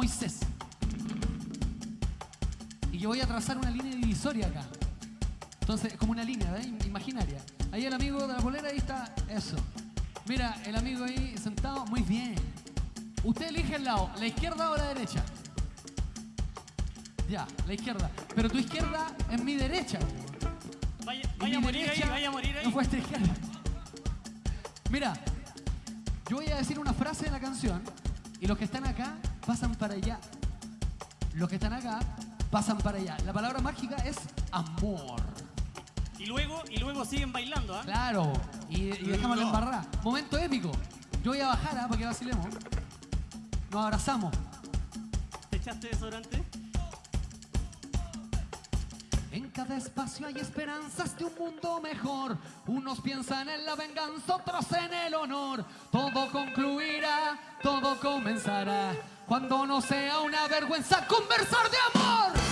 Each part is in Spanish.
Moisés. Y que voy a trazar una línea divisoria acá. Entonces, como una línea, ¿eh? Imaginaria. Ahí el amigo de la polera, ahí está eso. Mira, el amigo ahí sentado, muy bien. Usted elige el lado, la izquierda o la derecha. Ya, la izquierda. Pero tu izquierda es mi derecha. Vaya, a morir ahí, vaya a morir ahí. No fue esta izquierda. Mira, yo voy a decir una frase de la canción y los que están acá pasan para allá. Los que están acá pasan para allá. La palabra mágica es amor. Y luego, y luego siguen bailando, ¿ah? Claro. Y, y dejamos la embarrada. Momento épico. Yo voy a bajar ¿ah? para que vacilemos. Nos abrazamos. ¿Te echaste desodorante? En cada espacio hay esperanzas de un mundo mejor. Unos piensan en la venganza, otros en el honor. Todo concluirá, todo comenzará. Cuando no sea una vergüenza conversar de amor.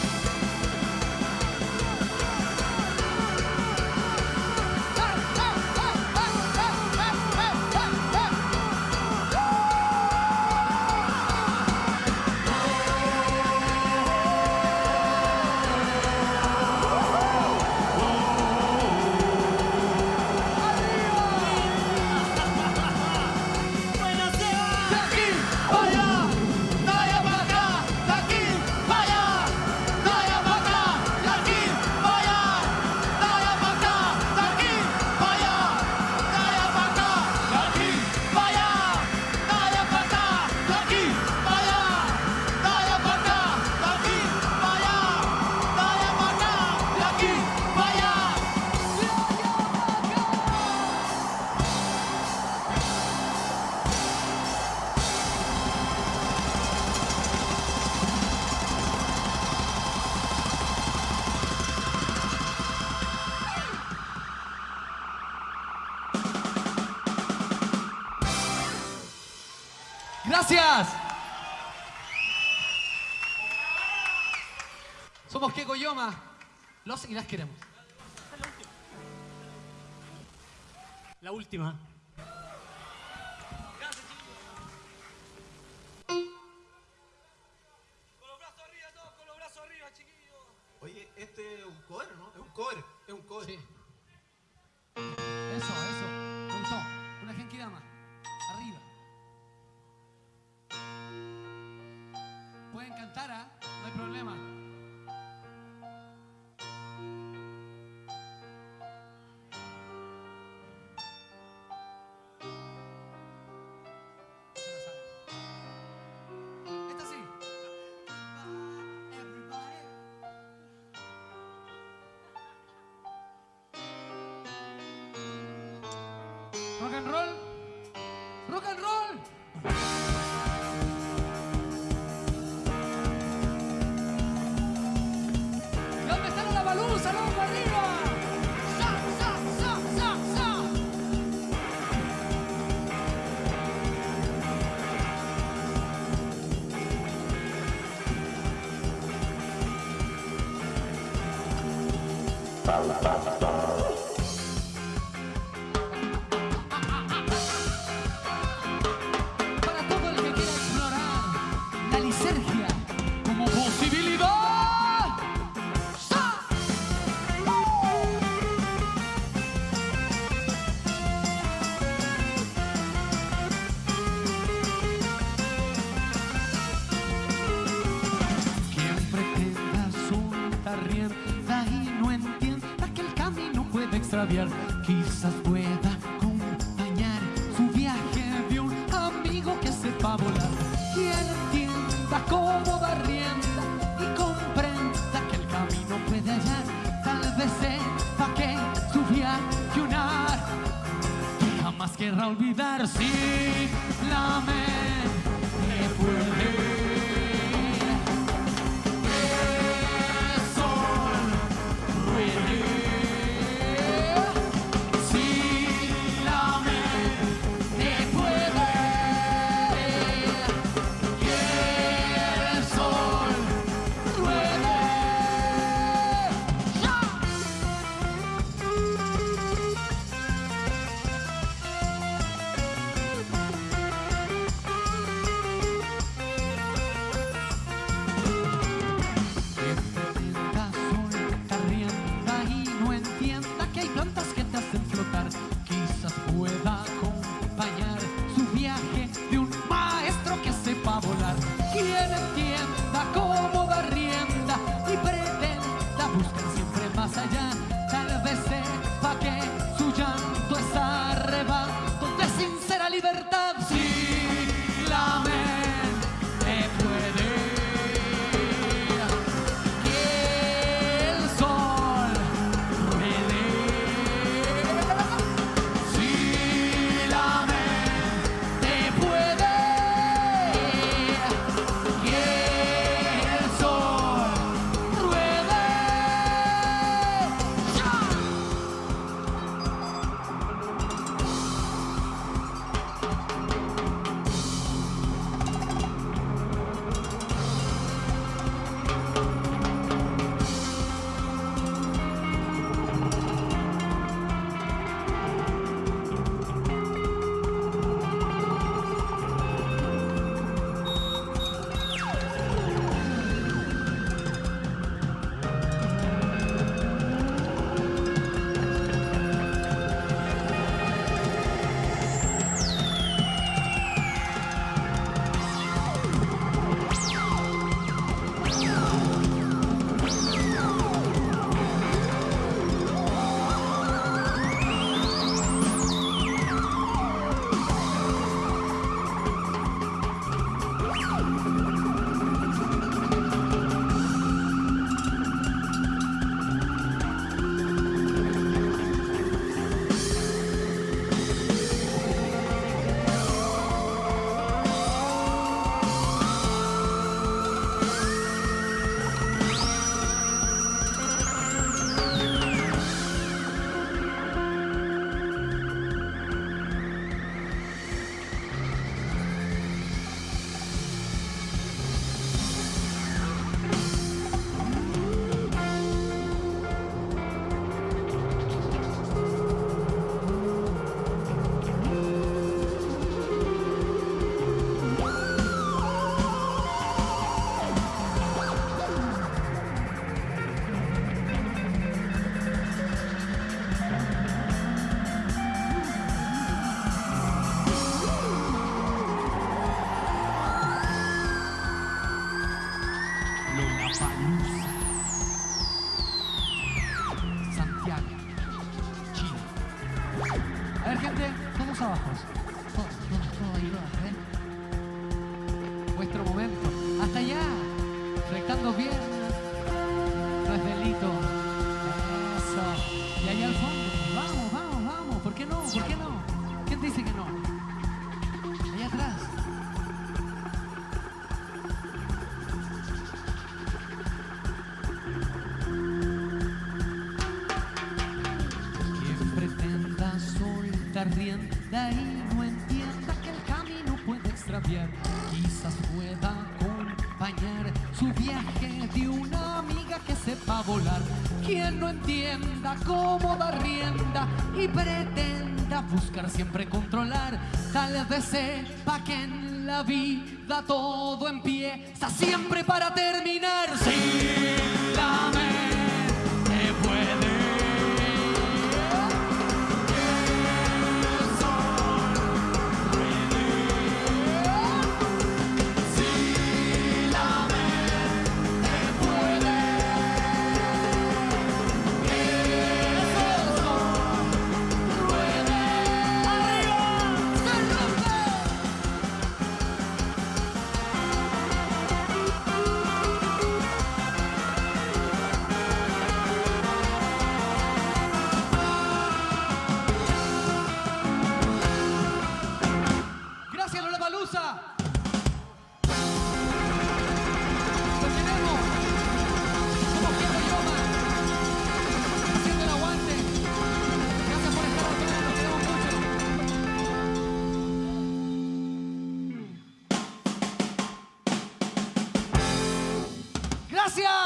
Gracias. Somos Keko Yoma. Los y las queremos. La última. Pueden cantar, ¿ah? No hay problema. Rock and roll. Rock and roll. Bye, bye, bye. Quizás pueda acompañar su viaje de un amigo que sepa volar. Quien entienda cómo va rienda y comprenda que el camino puede hallar, tal vez sepa que su viaje unar que jamás querrá olvidar si la Vuestro momento. Hasta allá. Rectando piernas. No es delito. Y allá al fondo. Vamos, vamos, vamos. ¿Por qué no? ¿Por qué no? ¿Quién dice que no? Allá atrás. Quien pretenda soltar rienda y no entienda que el camino puede extraviar, quizás pueda acompañar su viaje de una amiga que sepa volar. Quien no entienda cómo dar rienda y pretenda buscar siempre controlar, tal vez sepa que en la vida todo empieza siempre para terminar. Si la ¡Gracias!